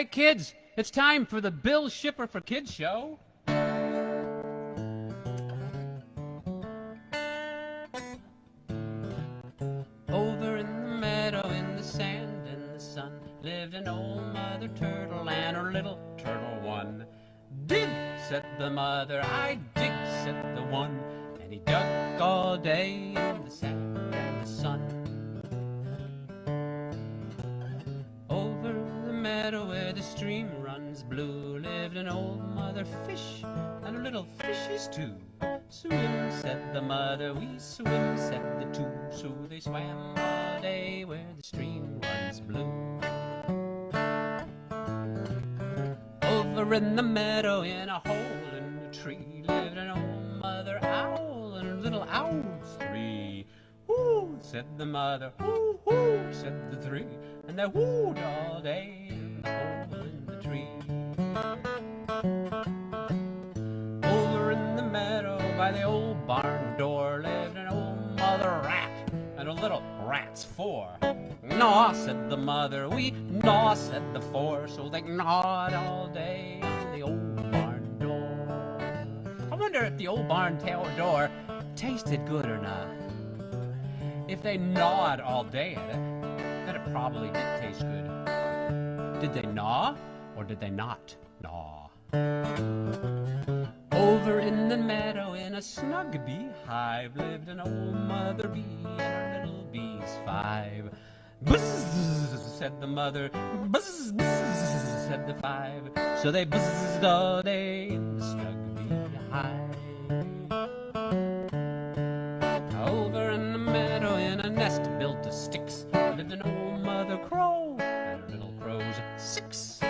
Hey, kids, it's time for the Bill Shipper for Kids show. Over in the meadow, in the sand in the sun, lived an old mother turtle and her little turtle one. Did, said the mother, I Over in the meadow in a hole in the tree lived an old mother owl and her little owls three. Whoo, said the mother, whoo, whoo, said the three, and they whooed all day in the hole in the tree. Over in the meadow by the old barn door lived an old mother rat and a little rats four. Gnaw, said the mother, we gnaw, said the four, so they gnawed all day on the old barn door. I wonder if the old barn door tasted good or not. If they gnawed all day at it, then it probably did taste good. Did they gnaw or did they not gnaw? Over in the meadow in a snug beehive lived an old mother bee and her little bees five. Buzz, said the mother. Buzz, buzz, said the five. So they buzzed all day the snug beehive. Over in the meadow in a nest built of sticks lived an old mother crow and her little crows six.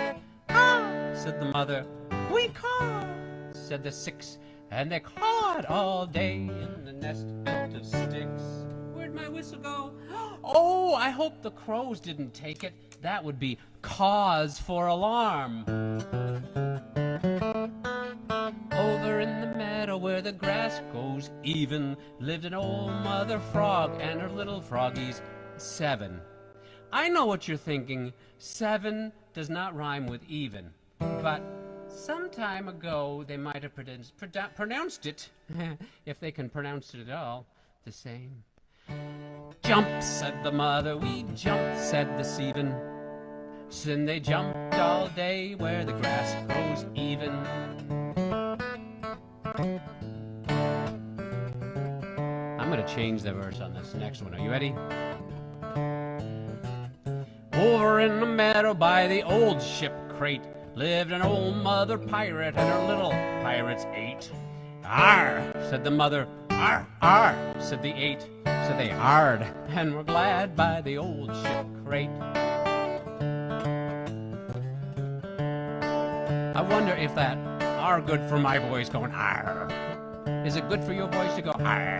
Ah, said the mother. We caw, said the six, and they cawed all day in the nest built of sticks. Where'd my whistle go? Oh, I hope the crows didn't take it. That would be cause for alarm. Over in the meadow where the grass goes even lived an old mother frog and her little froggies seven. I know what you're thinking. Seven does not rhyme with even. But some time ago they might have pronounced it, if they can pronounce it at all, the same. Jump, said the mother, we jump, said the seven. Then they jumped all day where the grass grows even. I'm gonna change the verse on this next one. Are you ready? Over in the meadow by the old ship crate lived an old mother pirate and her little pirates eight. Arr, said the mother. Arr, arr, said the eight. So they arred and were glad by the old ship crate. I wonder if that are good for my voice going arr. Is it good for your voice to go arr?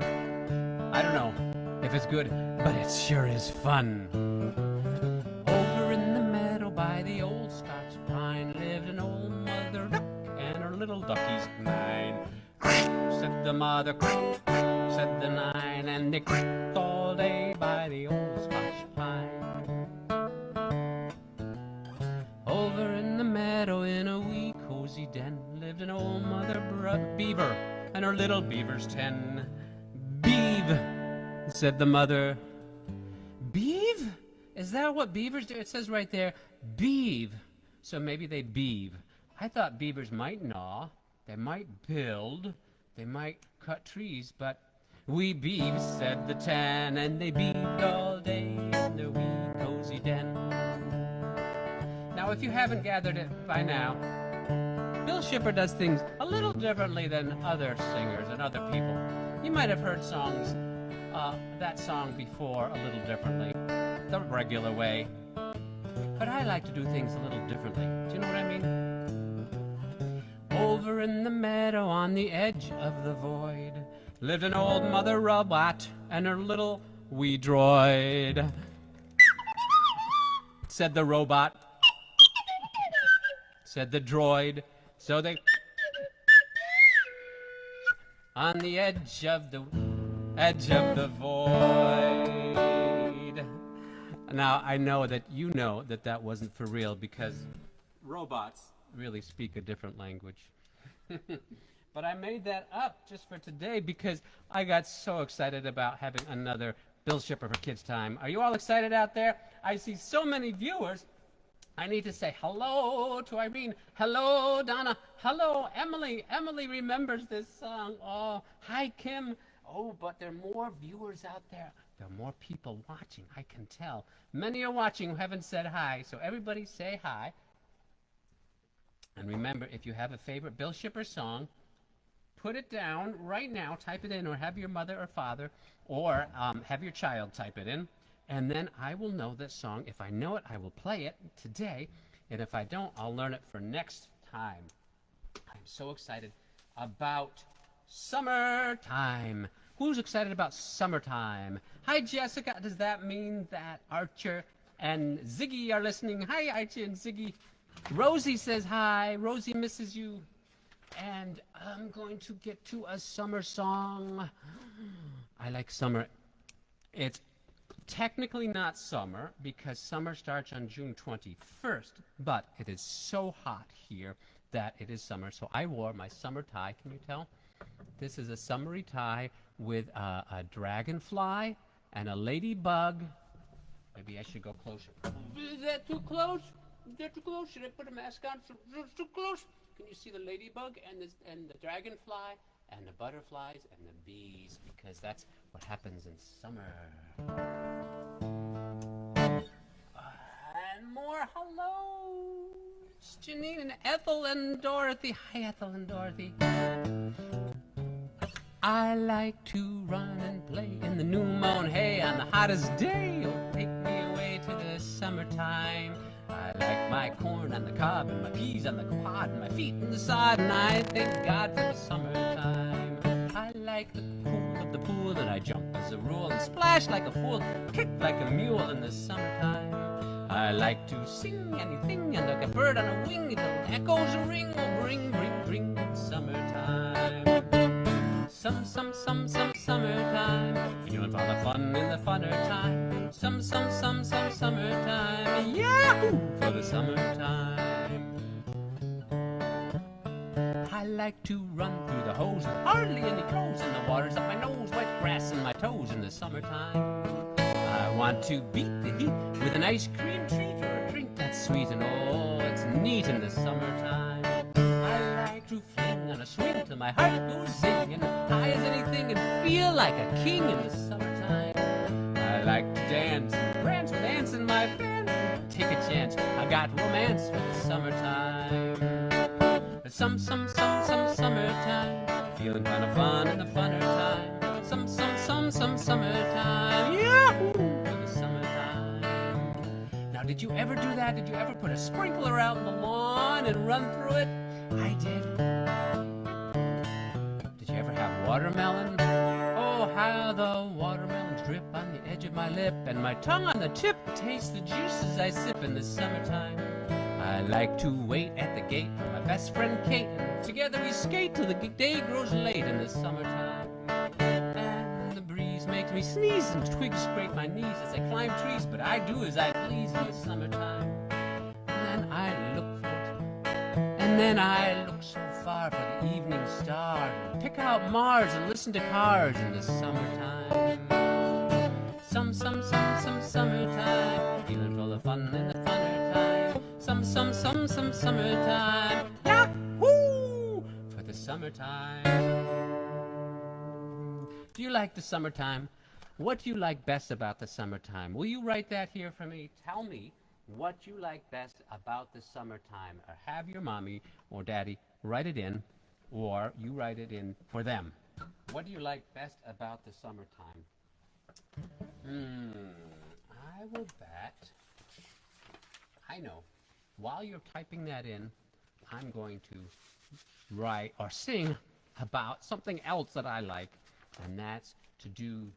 I don't know if it's good, but it sure is fun. Over in the meadow by the old Scotch pine lived an old mother duck and her little duckies nine. Said the mother, they creaked all day by the old Scotch pine. Over in the meadow in a wee cozy den lived an old mother bro- beaver and her little beavers ten. Beeve, said the mother. Beeve? Is that what beavers do? It says right there, beeve. So maybe they beeve. I thought beavers might gnaw, they might build, they might cut trees, but we beeve, said the tan, and they beaved all day in their wee cozy den. Now, if you haven't gathered it by now, Bill Shipper does things a little differently than other singers and other people. You might have heard songs, uh, that song before a little differently, the regular way. But I like to do things a little differently. Do you know what I mean? Over in the meadow on the edge of the void lived an old mother robot and her little wee droid. Said the robot. Said the droid. So they on the edge of the edge of the void. Now I know that you know that that wasn't for real because robots really speak a different language. but I made that up just for today because I got so excited about having another Bill Shipper for Kids Time. Are you all excited out there? I see so many viewers. I need to say hello to Irene. Hello, Donna. Hello, Emily. Emily remembers this song. Oh, hi, Kim. Oh, but there are more viewers out there. There are more people watching, I can tell. Many are watching who haven't said hi, so everybody say hi. And remember, if you have a favorite Bill Shipper song, put it down right now, type it in, or have your mother or father, or um, have your child type it in, and then I will know this song. If I know it, I will play it today, and if I don't, I'll learn it for next time. I'm so excited about summertime. Who's excited about summertime? Hi, Jessica. Does that mean that Archer and Ziggy are listening? Hi, Archer and Ziggy. Rosie says hi. Rosie misses you. And I'm going to get to a summer song. I like summer. It's technically not summer because summer starts on June 21st, but it is so hot here that it is summer. So I wore my summer tie. Can you tell? This is a summery tie with a, a dragonfly and a ladybug. Maybe I should go closer. Is that too close? Is that too close? Should I put a mask on? Too close? Can you see the ladybug and the, and the dragonfly and the butterflies and the bees? Because that's what happens in summer. And more hello. It's Janine and Ethel and Dorothy. Hi, Ethel and Dorothy. I like to run and play in the new mown hay on the hottest day. Oh, take me away to the summertime. My corn on the cob and my peas on the quad and my feet in the sod and I thank God for the summertime. I like the cool of the pool and I jump as a rule and splash like a fool, kick like a mule in the summertime. I like to sing anything and like a bird on a wing until echoes ring, oh, bring, bring, bring summertime. Some, some, some, some summertime. Feeling for the fun in the funner time. Some, some, some, some summertime. For the summertime. I like to run through the hose with hardly any clothes, and the water's up my nose, wet grass in my toes in the summertime. I want to beat the heat with an ice cream treat or a drink that's sweet, and oh, it's neat in the summertime. I like to fling on a swing till my heart goes zing, and high as anything, and feel like a king in the summertime. I like to dance I got romance for the summertime. Some, some, some, some summertime. Feeling kind of fun in the funner time. Some, some, some, some summertime. Yahoo! For the summertime. Now, did you ever do that? Did you ever put a sprinkler out in the lawn and run through it? I did. Did you ever have watermelon? How the watermelons drip on the edge of my lip, and my tongue on the tip tastes the juices I sip in the summertime. I like to wait at the gate for my best friend Kate, and together we skate till the day grows late in the summertime. And the breeze makes me sneeze, and twigs scrape my knees as I climb trees, but I do as I please in the summertime. And then I look for it, and then I look so far for the evening star, pick out Mars and listen to cars in the summertime. Some, some, some, some summertime, feeling full of fun in the funner time. Some, some, some, some summertime, yahoo! For the summertime. Do you like the summertime? What do you like best about the summertime? Will you write that here for me? Tell me what you like best about the summertime. Or have your mommy or daddy write it in, or you write it in for them. What do you like best about the summertime? Hmm, I will bet. I know. While you're typing that in, I'm going to write or sing about something else that I like, and that's to do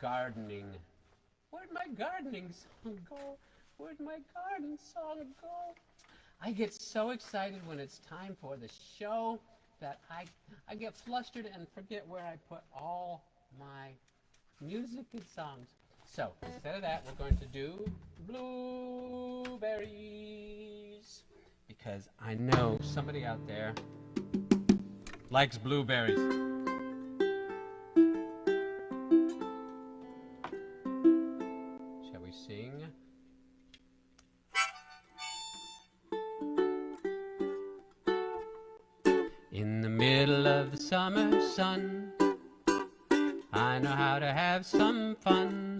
gardening. Where'd my gardening song go? Where'd my garden song go? I get so excited when it's time for the show that I I get flustered and forget where I put all my music and songs. So instead of that, we're going to do blueberries. because I know somebody out there likes blueberries. Sun, I know how to have some fun,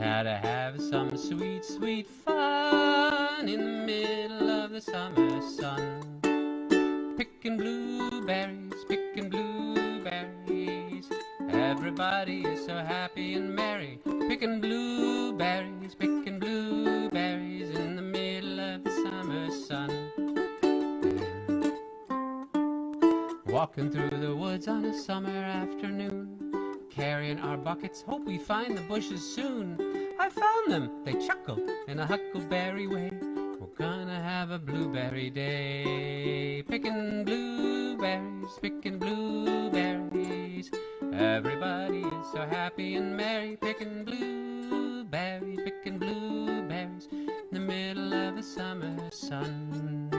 how to have some sweet, sweet fun in the middle of the summer sun. Picking blueberries, picking blueberries. Everybody is so happy and merry, Walking through the woods on a summer afternoon, carrying our buckets, hope we find the bushes soon. I found them, they chuckle in a huckleberry way. We're gonna have a blueberry day, picking blueberries, picking blueberries. Everybody is so happy and merry, picking blueberries, picking blueberries in the middle of the summer sun.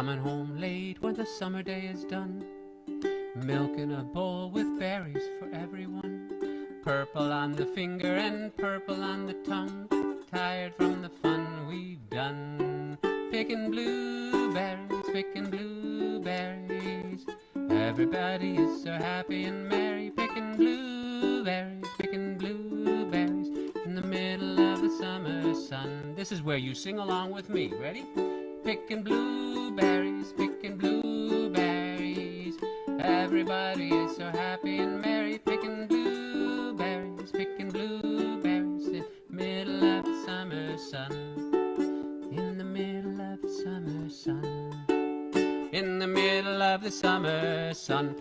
Coming home late when the summer day is done. Milk in a bowl with berries for everyone. Purple on the finger and purple on the tongue. Tired from the fun we've done. Picking blueberries, picking blueberries. Everybody is so happy and merry. Picking blueberries, picking blueberries in the middle of the summer sun. This is where you sing along with me. Ready? Picking blueberries, picking blueberries. Everybody is so happy and merry. Picking blueberries, picking blueberries in the middle of the summer sun. In the middle of the summer sun. In the middle of the summer sun.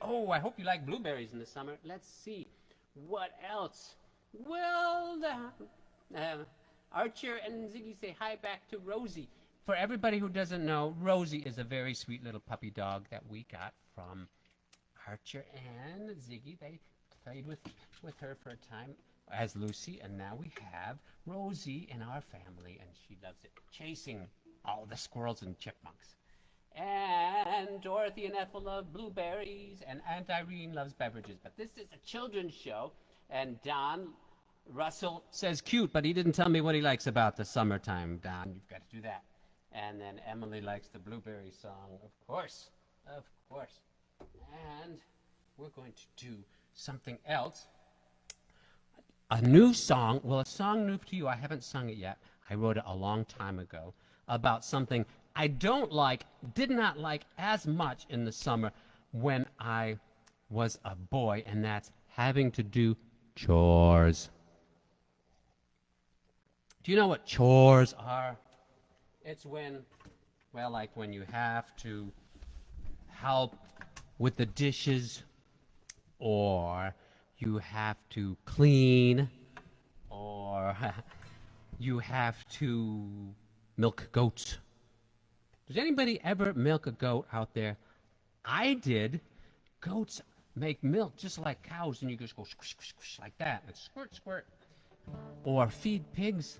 Oh, I hope you like blueberries in the summer. Let's see. What else? Well, uh, Archer and Ziggy say hi back to Rosie. For everybody who doesn't know, Rosie is a very sweet little puppy dog that we got from Archer and Ziggy. They played with, with her for a time as Lucy, and now we have Rosie in our family, and she loves it, chasing all the squirrels and chipmunks. And Dorothy and Ethel love blueberries, and Aunt Irene loves beverages. But this is a children's show, and Don Russell says cute, but he didn't tell me what he likes about the summertime, Don. You've got to do that. And then Emily likes the blueberry song, of course. Of course. And we're going to do something else. A new song, well, a song new to you. I haven't sung it yet. I wrote it a long time ago about something I don't like, did not like as much in the summer when I was a boy, and that's having to do chores. Do you know what chores are? It's when, well, like when you have to help with the dishes, or you have to clean, or you have to milk goats. Does anybody ever milk a goat out there? I did. Goats make milk just like cows, and you just go squish, squish, squish like that, and squirt, squirt. Or feed pigs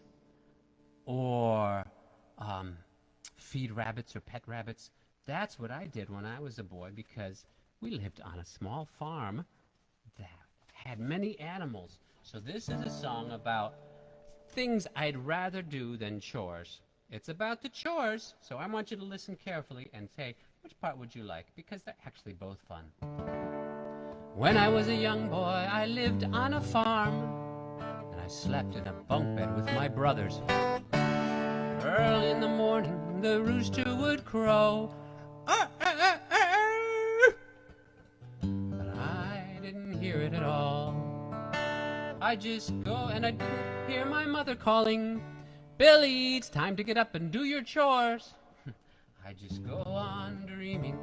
or um, feed rabbits or pet rabbits. That's what I did when I was a boy because we lived on a small farm that had many animals. So this is a song about things I'd rather do than chores. It's about the chores, so I want you to listen carefully and say, which part would you like? Because they're actually both fun. When I was a young boy, I lived on a farm slept in a bunk bed with my brothers. Early in the morning, the rooster would crow. But I didn't hear it at all. I just go and I didn't hear my mother calling, Billy, it's time to get up and do your chores. I just go on dreaming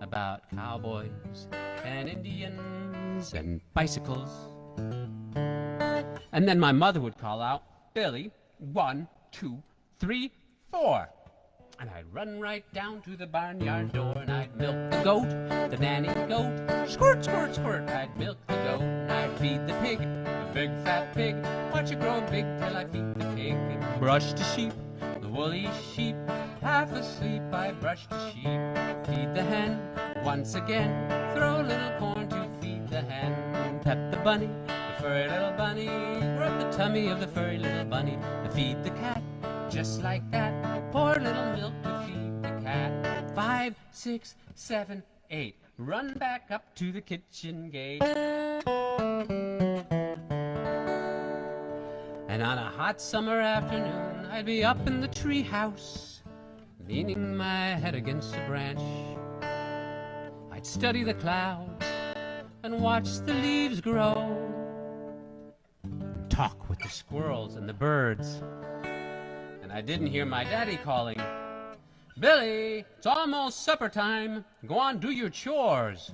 about cowboys and Indians and bicycles. And then my mother would call out, Billy, one, two, three, four. And I'd run right down to the barnyard door and I'd milk the goat, the nanny goat. Squirt, squirt, squirt. I'd milk the goat and I'd feed the pig, the big fat pig. Watch it grow big till I feed the pig. and Brush the sheep, the woolly sheep. Half asleep, I brush the sheep. Feed the hen once again. Throw a little corn to feed the hen. Pet the bunny, furry little bunny. Rub the tummy of the furry little bunny. Feed the cat just like that. Pour a little milk to feed the cat. Five, six, seven, eight. Run back up to the kitchen gate. And on a hot summer afternoon, I'd be up in the treehouse, leaning my head against a branch. I'd study the clouds and watch the leaves grow. Talk with the squirrels and the birds. And I didn't hear my daddy calling, Billy, it's almost supper time. Go on, do your chores.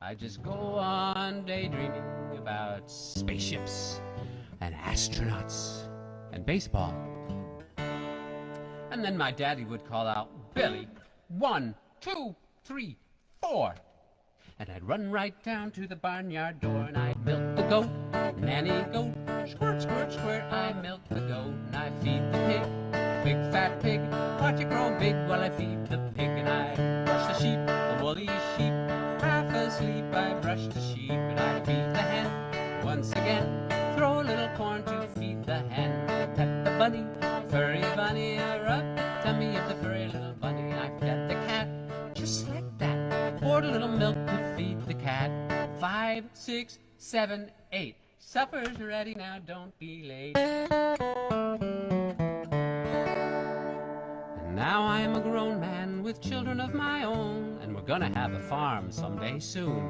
I just go on daydreaming about spaceships and astronauts and baseball. And then my daddy would call out, Billy, one, two, three, four. And I'd run right down to the barnyard door and I'd milk the goat, nanny goat, squirt, squirt, squirt. I milk the goat and I feed the pig, big fat pig. Watch it grow big while I feed the pig and I brush the sheep, the woolly sheep. Half asleep, I brush the sheep and I feed the hen once again. Throw a little corn to feed the hen. Pet the bunny, furry bunny. I rub the tummy of the furry little bunny. I fed the cat just like that. Pour a little milk to feed the cat. Five, six, seven, eight. Supper's ready now, don't be late. And now I am a grown man with children of my own, and we're gonna have a farm someday soon.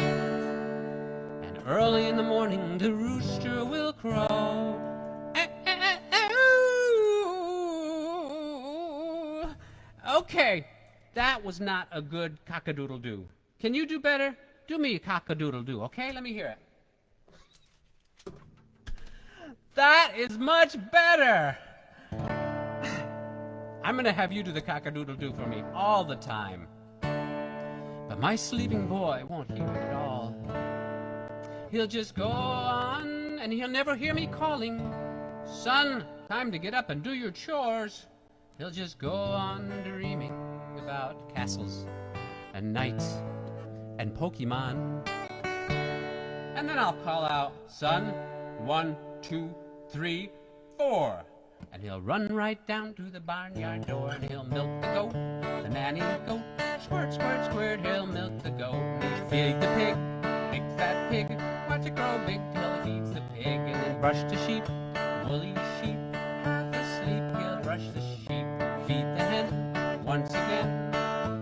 And early in the morning the rooster will crow. Okay, that was not a good cock-a-doodle-doo. Can you do better? Do me a cock-a-doodle-doo, okay? Let me hear it. That is much better. I'm going to have you do the cock-a-doodle-doo for me all the time. But my sleeping boy won't hear it at all. He'll just go on and he'll never hear me calling, Son, time to get up and do your chores. He'll just go on dreaming about castles and knights and Pokemon. And then I'll call out, Son, one, two, three, four. And he'll run right down to the barnyard door and he'll milk the goat, the nanny goat. Squirt, squirt, squirt, he'll milk the goat. And feed the pig, big fat pig. Watch it grow big till he feeds the pig. And then brush the sheep, woolly sheep. Half asleep, he'll brush the sheep. Feed the hen once again.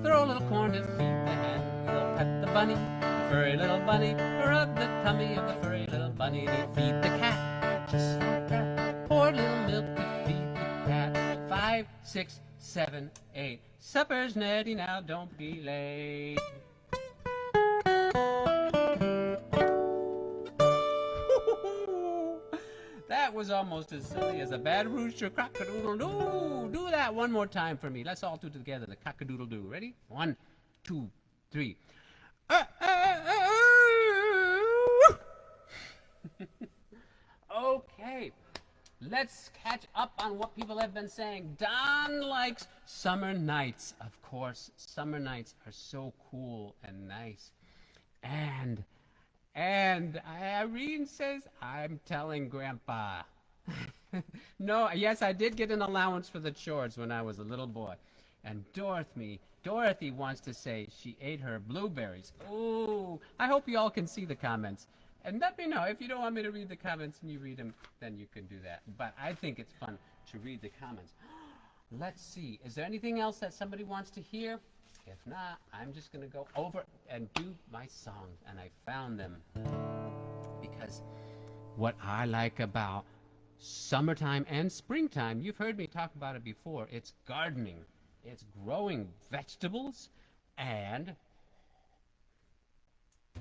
Throw a little corn to feed the hen. He'll pet the bunny, the furry little bunny. Rub the tummy of the furry little bunny. And he'll feed the cat, six, seven, eight. Supper's ready now, don't be late. That was almost as silly as a bad rooster cock-a-doodle-doo. Do that one more time for me. Let's all do it together, the cock-a-doodle-doo. Ready? One, two, three. okay, let's catch up on what people have been saying. Don likes summer nights. Of course, summer nights are so cool and nice. And and Irene says, I'm telling Grandpa. no, yes, I did get an allowance for the chores when I was a little boy. And Dorothy, Dorothy wants to say she ate her blueberries. Ooh, I hope you all can see the comments. And let me know if you don't want me to read the comments and you read them, then you can do that. But I think it's fun to read the comments. Let's see. Is there anything else that somebody wants to hear? If not, I'm just going to go over and do my songs. And I found them because what I like about summertime and springtime, you've heard me talk about it before, it's gardening. It's growing vegetables and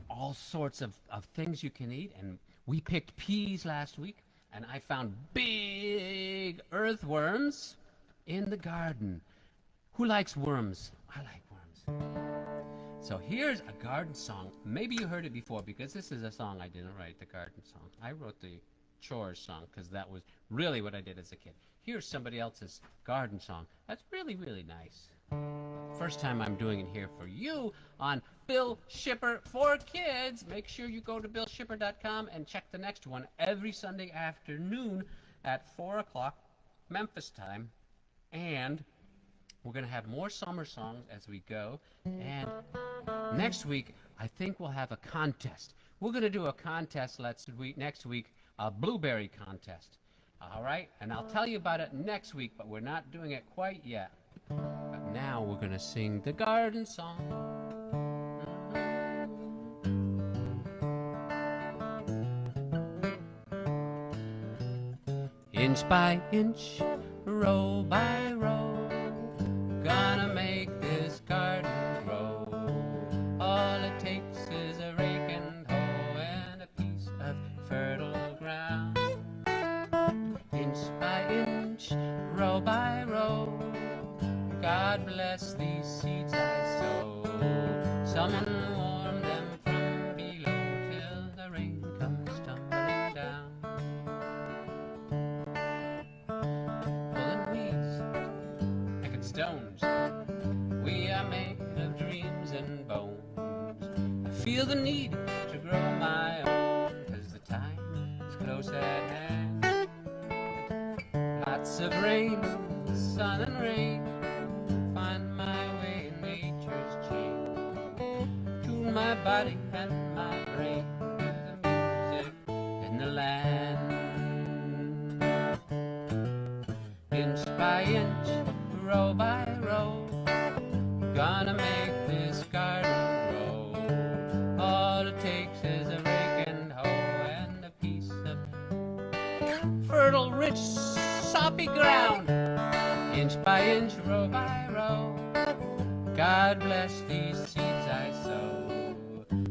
all sorts of, of things you can eat. And we picked peas last week, and I found big earthworms in the garden. Who likes worms? I like worms. So here's a garden song. Maybe you heard it before because this is a song I didn't write, the garden song. I wrote the chores song because that was really what I did as a kid. Here's somebody else's garden song. That's really, really nice. First time I'm doing it here for you on Bill Shipper for Kids. Make sure you go to billshipper.com and check the next one every Sunday afternoon at 4 o'clock Memphis time. And we're going to have more summer songs as we go. And next week, I think we'll have a contest. We're going to do a contest let's week, next week, a blueberry contest. All right? And I'll tell you about it next week, but we're not doing it quite yet. But now we're going to sing the garden song. Inch by inch, row by row, The need Inch by inch, row by row. God bless these seeds I sow.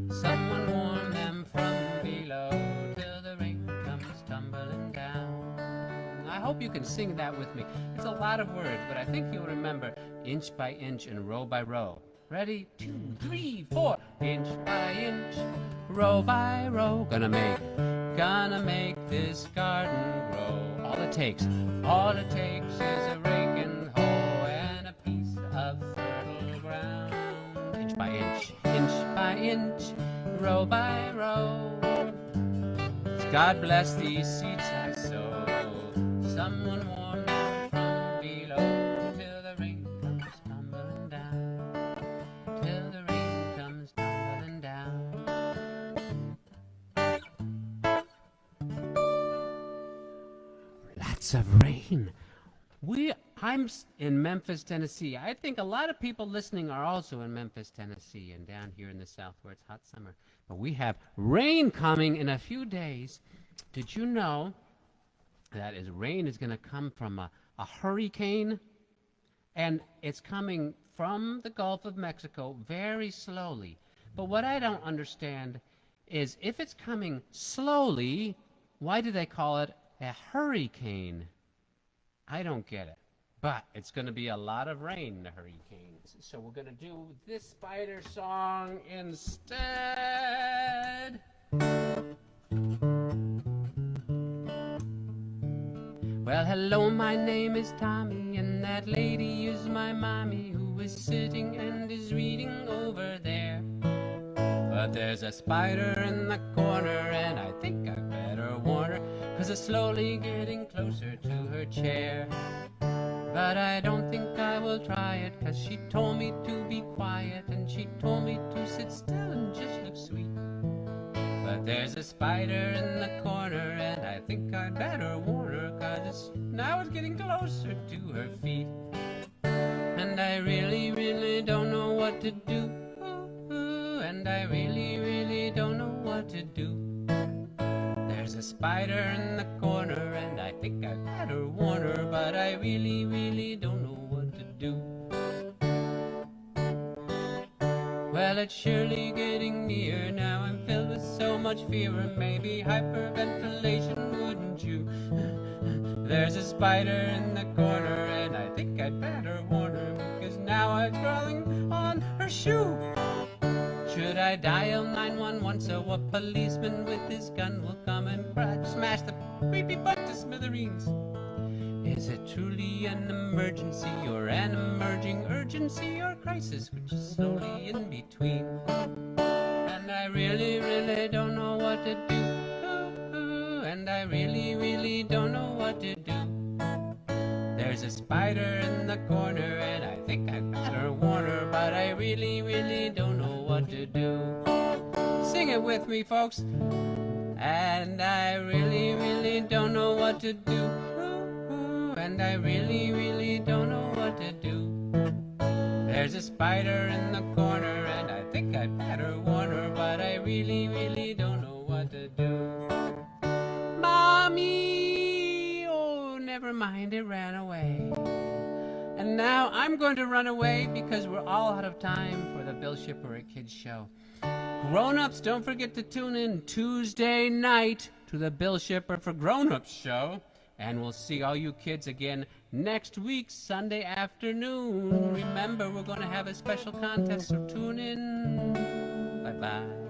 Someone warm them from below till the rain comes tumbling down. I hope you can sing that with me. It's a lot of words, but I think you'll remember inch by inch and row by row. Ready? Two, three, four. Inch by inch, row by row. Gonna make, gonna make this garden grow. All it takes, all it takes is a inch row by row. God bless these seeds I sow. Someone warm from below till the rain comes tumbling down. Till the rain comes tumbling down. Lots of rain. We, I'm in Memphis, Tennessee. I think a lot of people listening are also in Memphis, Tennessee, and down here in the South where it's hot summer. But we have rain coming in a few days. Did you know that is rain is going to come from a, a hurricane? And it's coming from the Gulf of Mexico very slowly. But what I don't understand is if it's coming slowly, why do they call it a hurricane? I don't get it. But it's going to be a lot of rain, the hurricanes. So we're going to do this spider song instead. Well, hello, my name is Tommy, and that lady is my mommy who is sitting and is reading over there. But there's a spider in the corner, and I think I better warn her, cause it's slowly getting closer to her chair. But I don't think I will try it, cause she told me to be quiet, and she told me to sit still and just look sweet. But there's a spider in the corner, and I think I'd better warn her, cause it's, now it's getting closer to her feet. And I really, really don't know what to do. And I really, really don't know what to do. Spider in the corner, and I think I better warn her, but I really, really don't know what to do. Well, it's surely getting near now. I'm filled with so much fear, and maybe hyperventilation, wouldn't you? There's a spider in the corner, and I think I'd better warn her because now I'm crawling on her shoe. I dial 911 so a policeman with his gun will come and crash, smash the creepy butt to smithereens? Is it truly an emergency or an emerging urgency or crisis which is slowly in between? And I really, really don't know what to do. And I really, really don't know what to do. There's a spider in the corner and I think I better warn her, but I really, really don't know what to do. Sing it with me, folks. And I really, really don't know what to do. And I really, really don't know what to do. There's a spider in the corner and I think I'd better warn her, but I really, really don't know what to do. Mommy! Never mind, it ran away. And now I'm going to run away because we're all out of time for the Bill Shipper Kids Show. Grown-ups, don't forget to tune in Tuesday night to the Bill Shipper for Grown-ups show. And we'll see all you kids again next week, Sunday afternoon. Remember, we're going to have a special contest, so tune in. Bye-bye.